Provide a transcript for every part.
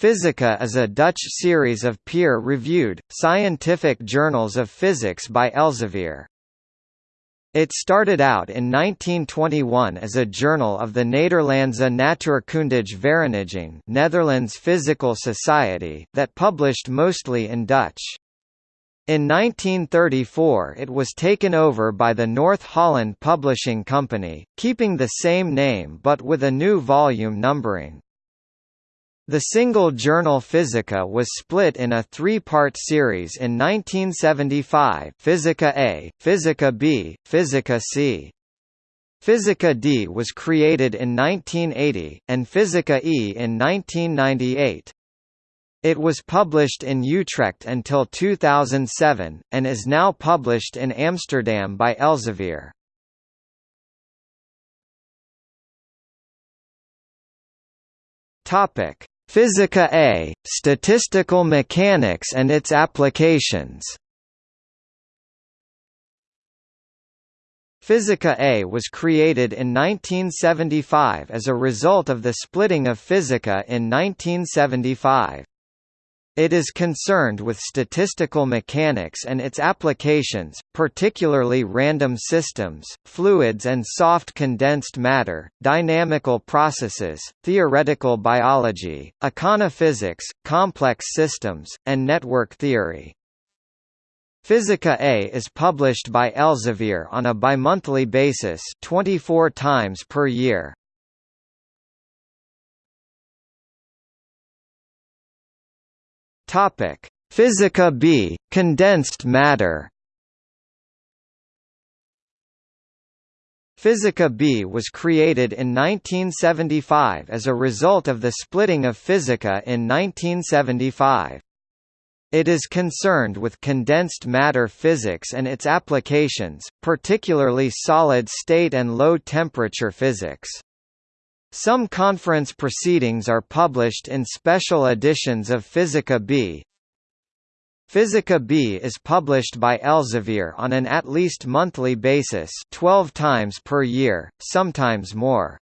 Physica is a Dutch series of peer-reviewed, scientific journals of physics by Elsevier. It started out in 1921 as a journal of the Nederlandse Natuurkundige Vereniging Netherlands Physical Society that published mostly in Dutch. In 1934 it was taken over by the North Holland Publishing Company, keeping the same name but with a new volume numbering. The single journal Physica was split in a three-part series in 1975 Physica A, Physica B, Physica C. Physica D was created in 1980, and Physica E in 1998. It was published in Utrecht until 2007, and is now published in Amsterdam by Elsevier. Topic Physica A, Statistical Mechanics and its Applications Physica A was created in 1975 as a result of the splitting of Physica in 1975. It is concerned with statistical mechanics and its applications, particularly random systems, fluids and soft condensed matter, dynamical processes, theoretical biology, econophysics, complex systems, and network theory. Physica A is published by Elsevier on a bimonthly basis 24 times per year. Topic: Physica B, condensed matter. Physica B was created in 1975 as a result of the splitting of Physica in 1975. It is concerned with condensed matter physics and its applications, particularly solid-state and low-temperature physics. Some conference proceedings are published in special editions of Physica B. Physica B is published by Elsevier on an at least monthly basis 12 times per year, sometimes more.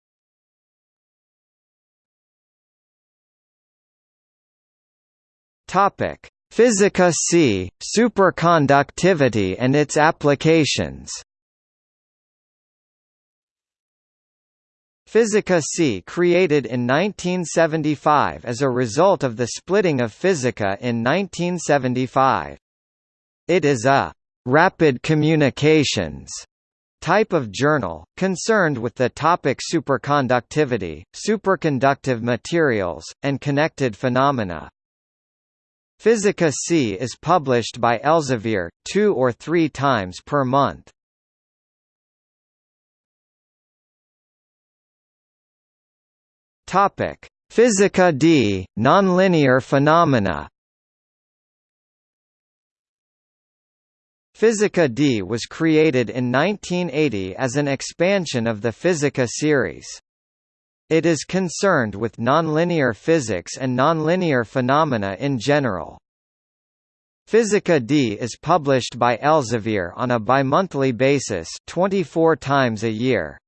Physica C, superconductivity and its applications. Physica C created in 1975 as a result of the splitting of Physica in 1975. It is a «rapid communications» type of journal, concerned with the topic superconductivity, superconductive materials, and connected phenomena. Physica C is published by Elsevier, two or three times per month. Topic: Physica D, nonlinear phenomena. Physica D was created in 1980 as an expansion of the Physica series. It is concerned with nonlinear physics and nonlinear phenomena in general. Physica D is published by Elsevier on a bimonthly basis 24 times a year.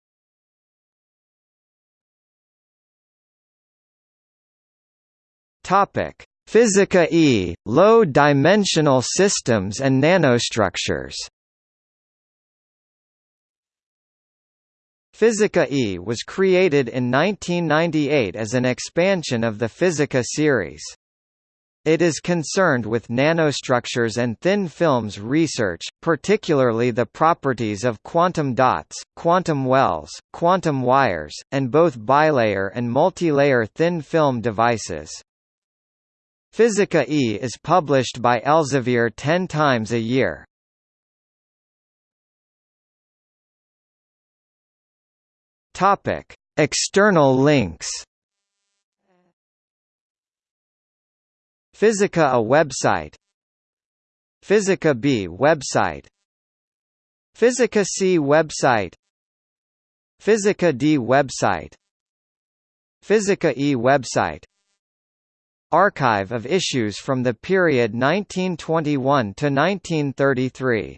Topic: Physica E, low-dimensional systems and nanostructures. Physica E was created in 1998 as an expansion of the Physica series. It is concerned with nanostructures and thin films research, particularly the properties of quantum dots, quantum wells, quantum wires, and both bilayer and multilayer thin film devices. Physica E is published by Elsevier ten times a year. External links. Physica A website Physica B website Physica C website Physica D website Physica E website Archive of issues from the period 1921 to 1933